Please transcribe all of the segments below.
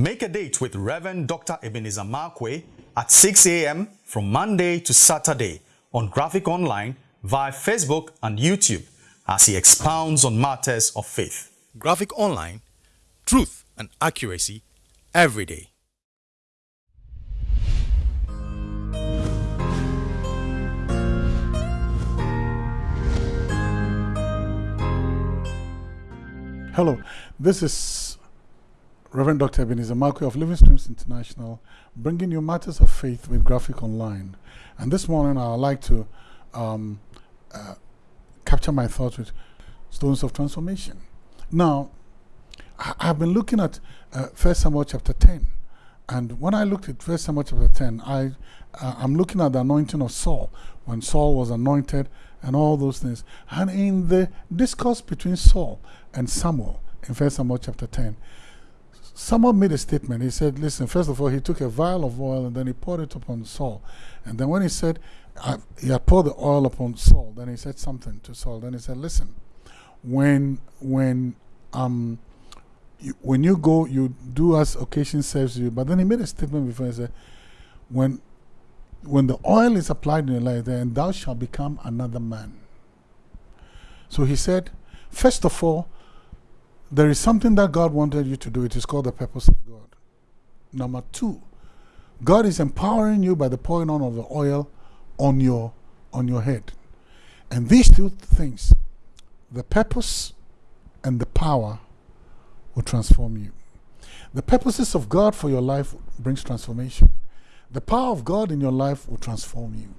Make a date with Reverend Dr. Ebenezer Markwei at 6 a.m. from Monday to Saturday on Graphic Online via Facebook and YouTube as he expounds on matters of faith. Graphic Online, truth and accuracy every day. Hello, this is Reverend Dr. Ebenezer Markwei of Living Streams International, bringing you matters of faith with Graphic Online. And this morning, I'd like to um, uh, capture my thoughts with stones of transformation. Now, I, have been looking at uh, Samuel chapter 10, and when I looked at First Samuel chapter 10, I uh, I'm looking at the anointing of Saul when Saul was anointed and all those things. And in the discourse between Saul and Samuel in First Samuel chapter 10, Samuel made a statement. He said, Listen, first of all, he took a vial of oil and then he poured it upon Saul. And then when he said, he had poured the oil upon Saul, then he said something to Saul. Then he said, Listen, when, when, um, you, when you go, you do as occasion serves you. But then he made a statement before he said, when when the oil is applied in your life, then thou shalt become another man. So he said, first of all, there is something that God wanted you to do. It is called the purpose of God. Number two, God is empowering you by the pouring on of the oil on your on your head. And these two things, the purpose and the power, will transform you. The purposes of God for your life brings transformation. The power of God in your life will transform you.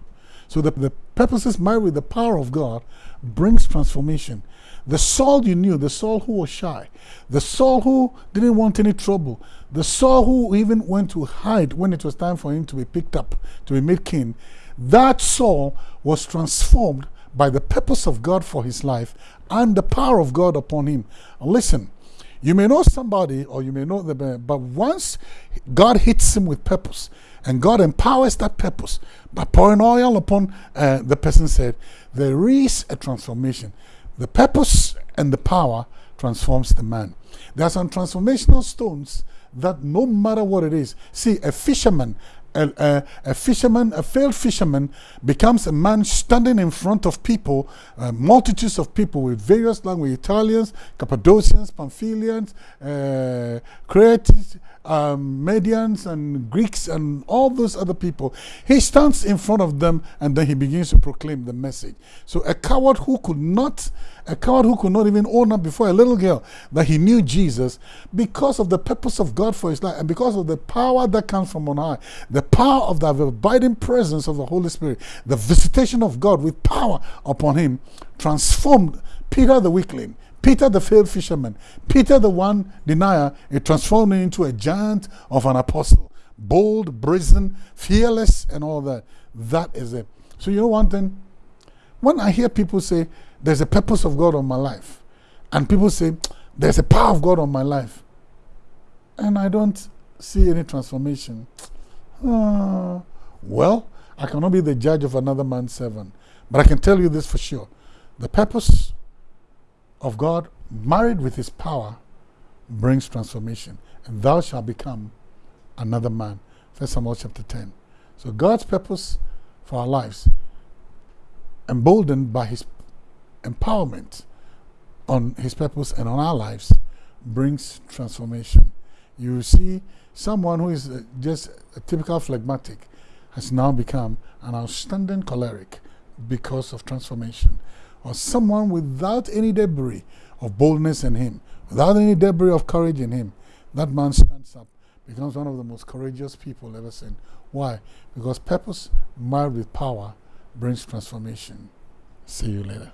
So the, the purposes married with the power of God brings transformation. The Saul you knew, the Saul who was shy, the Saul who didn't want any trouble, the Saul who even went to hide when it was time for him to be picked up, to be made king, that Saul was transformed by the purpose of God for his life and the power of God upon him. Listen, you may know somebody or you may know them, but once God hits him with purpose, and God empowers that purpose by pouring oil upon uh, the person said, there is a transformation. The purpose and the power transforms the man. There are some transformational stones that no matter what it is, see, a fisherman a, a, a, fisherman, a failed fisherman, becomes a man standing in front of people, uh, multitudes of people with various languages, Italians, Cappadocians, Pamphylians, uh, um, Medians and Greeks and all those other people. He stands in front of them and then he begins to proclaim the message. So a coward who could not, a coward who could not even own up before a little girl that he knew Jesus because of the purpose of God for his life and because of the power that comes from on high, the power of the abiding presence of the Holy Spirit, the visitation of God with power upon him transformed Peter the weakling Peter, the failed fisherman, Peter, the one denier, it transformed him into a giant of an apostle. Bold, brazen, fearless, and all that. That is it. So, you know one thing? When I hear people say, there's a purpose of God on my life, and people say, there's a power of God on my life, and I don't see any transformation, uh, well, I cannot be the judge of another man's servant. But I can tell you this for sure. The purpose of God, married with his power, brings transformation. And thou shalt become another man. First Samuel chapter 10. So God's purpose for our lives, emboldened by his empowerment on his purpose and on our lives, brings transformation. You see someone who is uh, just a typical phlegmatic has now become an outstanding choleric because of transformation or someone without any debris of boldness in him, without any debris of courage in him, that man stands up, becomes one of the most courageous people ever seen. Why? Because purpose married with power brings transformation. See you later.